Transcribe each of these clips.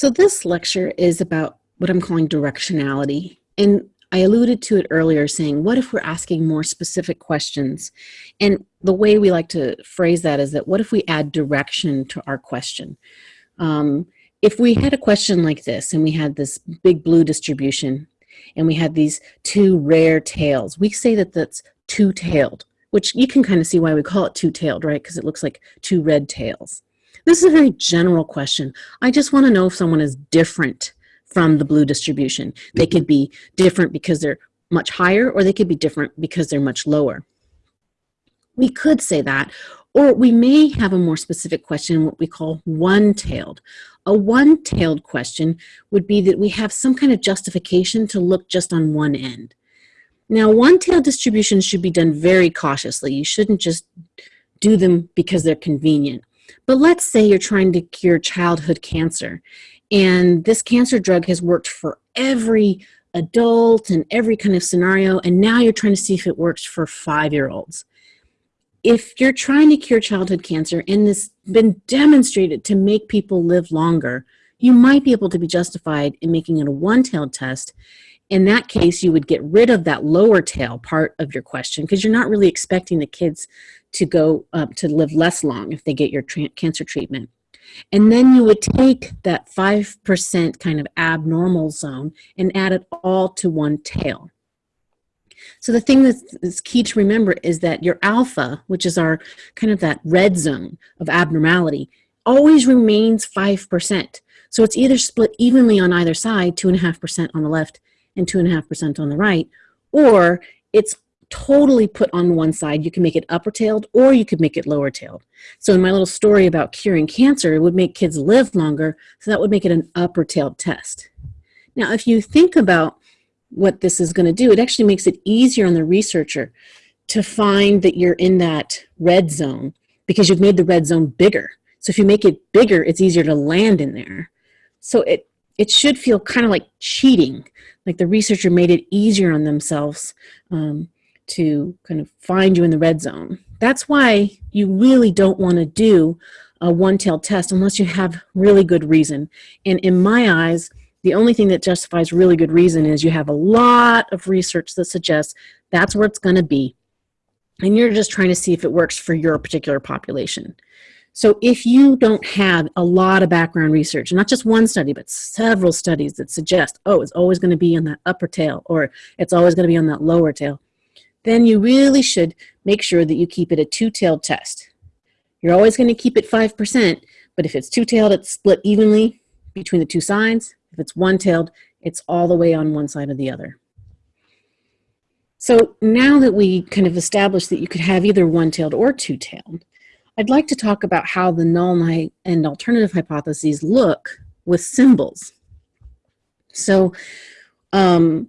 So this lecture is about what I'm calling directionality. And I alluded to it earlier saying, what if we're asking more specific questions? And the way we like to phrase that is that what if we add direction to our question? Um, if we had a question like this and we had this big blue distribution and we had these two rare tails, we say that that's two-tailed, which you can kind of see why we call it two-tailed, right? Because it looks like two red tails. This is a very general question. I just want to know if someone is different from the blue distribution. They mm-hmm. could be different because they're much higher or they could be different because they're much lower. We could say that, or we may have a more specific question, what we call one-tailed. A one-tailed question would be that we have some kind of justification to look just on one end. Now, one-tailed distributions should be done very cautiously. You shouldn't just do them because they're convenient. But let's say you're trying to cure childhood cancer and this cancer drug has worked for every adult and every kind of scenario and now you're trying to see if it works for five-year-olds. If you're trying to cure childhood cancer and this been demonstrated to make people live longer, you might be able to be justified in making it a one-tailed test in that case, you would get rid of that lower tail part of your question because you're not really expecting the kids to go up to live less long if they get your cancer treatment. And then you would take that 5% kind of abnormal zone and add it all to one tail. So the thing that's key to remember is that your alpha, which is our kind of that red zone of abnormality, always remains 5%. So it's either split evenly on either side, 2.5% on the left and 2.5% on the right, or it's totally put on one side. You can make it upper tailed or you could make it lower tailed. So in my little story about curing cancer, it would make kids live longer, so that would make it an upper tailed test. Now, if you think about what this is going to do, it actually makes it easier on the researcher to find that you're in that red zone because you've made the red zone bigger. So if you make it bigger, it's easier to land in there. So it, it should feel kind of like cheating, like the researcher made it easier on themselves um, to kind of find you in the red zone. That's why you really don't want to do a one-tailed test unless you have really good reason. And in my eyes, the only thing that justifies really good reason is you have a lot of research that suggests that's where it's going to be. And you're just trying to see if it works for your particular population. So if you don't have a lot of background research, not just one study, but several studies that suggest, oh, it's always going to be on that upper tail or it's always going to be on that lower tail, then you really should make sure that you keep it a two-tailed test. You're always going to keep it 5%, but if it's two-tailed, it's split evenly between the two sides. If it's one-tailed, it's all the way on one side or the other. So now that we kind of established that you could have either one-tailed or two-tailed, I'd like to talk about how the null and alternative hypotheses look with symbols. So um,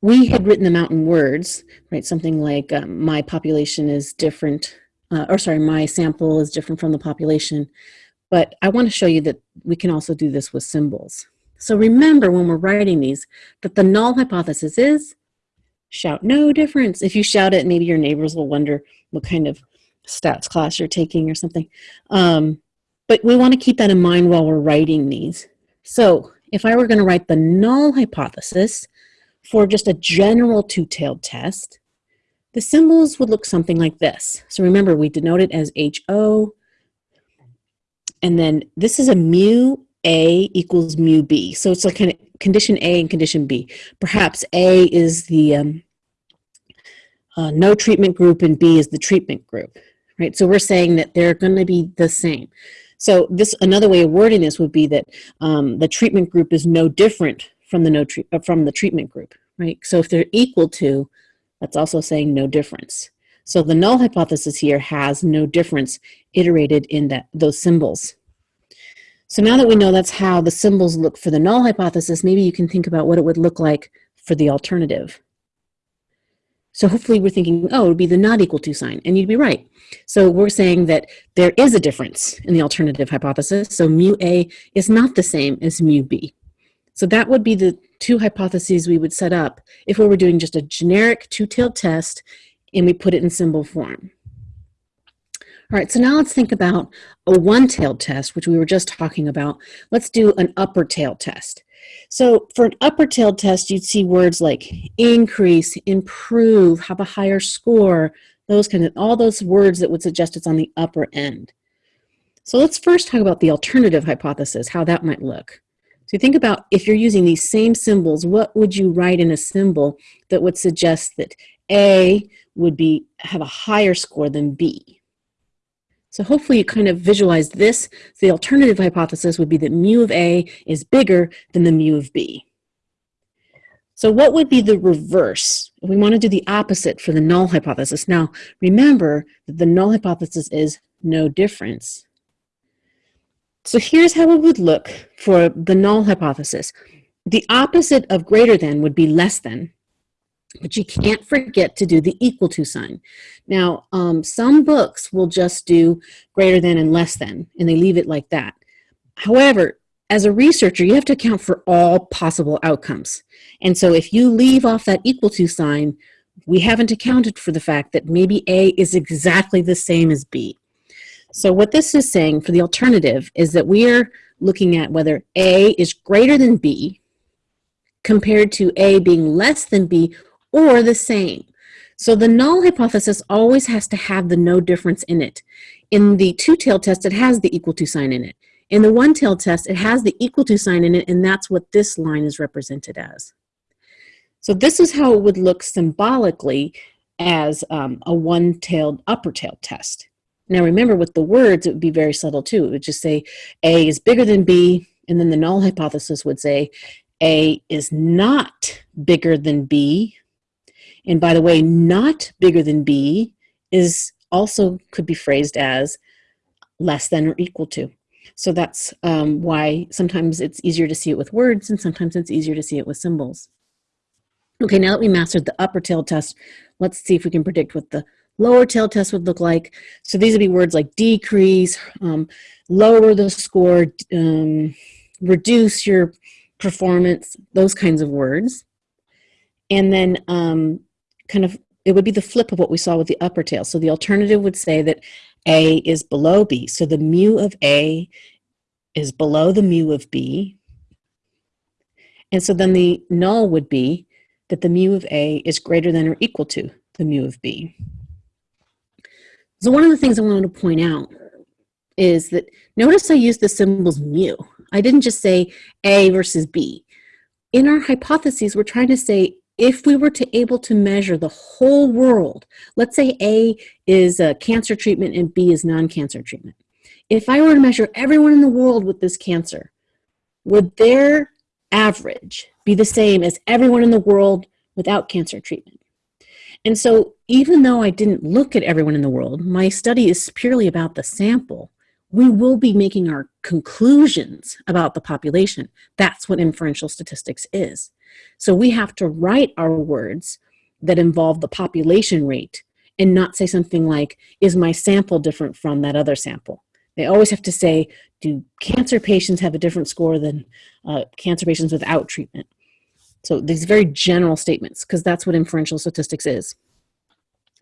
we had written them out in words, right? Something like um, my population is different, uh, or sorry, my sample is different from the population. But I want to show you that we can also do this with symbols. So remember when we're writing these, that the null hypothesis is shout no difference. If you shout it, maybe your neighbors will wonder what kind of stats class you're taking or something. Um, but we want to keep that in mind while we're writing these. So if I were going to write the null hypothesis, for just a general two-tailed test, the symbols would look something like this. So remember, we denote it as HO, and then this is a mu A equals mu B. So it's a kind of condition A and condition B. Perhaps A is the um, uh, no treatment group and B is the treatment group, right? So we're saying that they're going to be the same. So this another way of wording this would be that um, the treatment group is no different from the no uh, from the treatment group, right? So if they're equal to, that's also saying no difference. So the null hypothesis here has no difference iterated in that those symbols. So now that we know that's how the symbols look for the null hypothesis, maybe you can think about what it would look like for the alternative. So hopefully we're thinking, oh, it would be the not equal to sign, and you'd be right. So we're saying that there is a difference in the alternative hypothesis. So mu A is not the same as mu B. So that would be the two hypotheses we would set up if we were doing just a generic two-tailed test and we put it in symbol form. All right, so now let's think about a one-tailed test, which we were just talking about. Let's do an upper tail test. So for an upper tailed test, you'd see words like increase, improve, have a higher score, those kind of, all those words that would suggest it's on the upper end. So let's first talk about the alternative hypothesis, how that might look. So think about if you're using these same symbols, what would you write in a symbol that would suggest that A would be have a higher score than B? So hopefully you kind of visualize this. The alternative hypothesis would be that mu of A is bigger than the mu of B. So what would be the reverse? We want to do the opposite for the null hypothesis. Now, remember that the null hypothesis is no difference. So here's how it would look for the null hypothesis. The opposite of greater than would be less than. But you can't forget to do the equal to sign. Now, um, some books will just do greater than and less than, and they leave it like that. However, as a researcher, you have to account for all possible outcomes. And so if you leave off that equal to sign, we haven't accounted for the fact that maybe A is exactly the same as B. So what this is saying for the alternative is that we are looking at whether A is greater than B compared to A being less than B or the same. So the null hypothesis always has to have the no difference in it. In the two-tailed test, it has the equal to sign in it. In the one-tailed test, it has the equal to sign in it, and that's what this line is represented as. So this is how it would look symbolically as um, a one-tailed upper-tailed test. Now remember with the words, it would be very subtle too. It would just say A is bigger than B, and then the null hypothesis would say A is not bigger than B, and by the way, not bigger than B is also could be phrased as less than or equal to. So that's um, why sometimes it's easier to see it with words and sometimes it's easier to see it with symbols. Okay, now that we mastered the upper tail test, let's see if we can predict what the lower tail test would look like. So these would be words like decrease, um, lower the score, um, reduce your performance, those kinds of words. And then um, kind of, it would be the flip of what we saw with the upper tail. So the alternative would say that A is below B. So the mu of A is below the mu of B. And so then the null would be that the mu of A is greater than or equal to the mu of B. So one of the things I wanted to point out is that notice I used the symbols mu. I didn't just say A versus B. In our hypotheses, we're trying to say if we were to able to measure the whole world, let's say A is a cancer treatment and B is non-cancer treatment. If I were to measure everyone in the world with this cancer, would their average be the same as everyone in the world without cancer treatment? And so even though I didn't look at everyone in the world, my study is purely about the sample, we will be making our conclusions about the population. That's what inferential statistics is. So we have to write our words that involve the population rate and not say something like, is my sample different from that other sample? They always have to say, do cancer patients have a different score than uh, cancer patients without treatment? So these very general statements, because that's what inferential statistics is.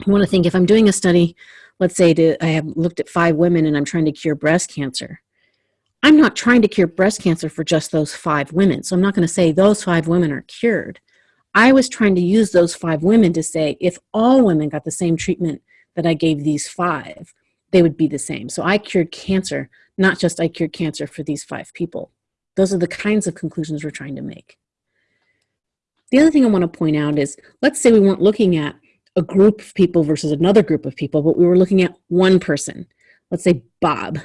I want to think if I'm doing a study, let's say to, I have looked at five women and I'm trying to cure breast cancer. I'm not trying to cure breast cancer for just those five women. So I'm not going to say those five women are cured. I was trying to use those five women to say if all women got the same treatment that I gave these five, they would be the same. So I cured cancer, not just I cured cancer for these five people. Those are the kinds of conclusions we're trying to make. The other thing I want to point out is, let's say we weren't looking at a group of people versus another group of people, but we were looking at one person. Let's say Bob.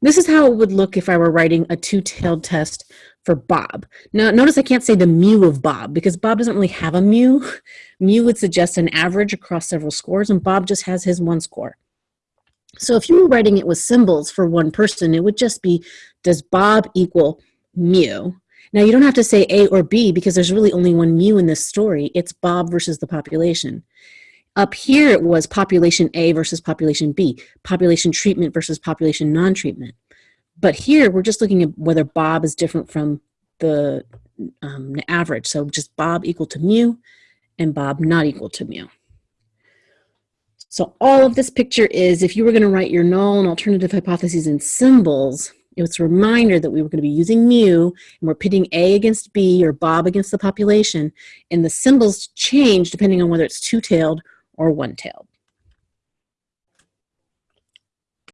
This is how it would look if I were writing a two-tailed test for Bob. Now, notice I can't say the mu of Bob because Bob doesn't really have a mu. Mu would suggest an average across several scores, and Bob just has his one score. So if you were writing it with symbols for one person, it would just be, does Bob equal mu? Now, you don't have to say A or B because there's really only one mu in this story. It's Bob versus the population. Up here it was population A versus population B, population treatment versus population non-treatment. But here we're just looking at whether Bob is different from the um, average. So just Bob equal to mu and Bob not equal to mu. So all of this picture is, if you were going to write your null and alternative hypotheses in symbols, it was a reminder that we were going to be using mu, and we're pitting A against B or Bob against the population, and the symbols change depending on whether it's two-tailed or one-tailed.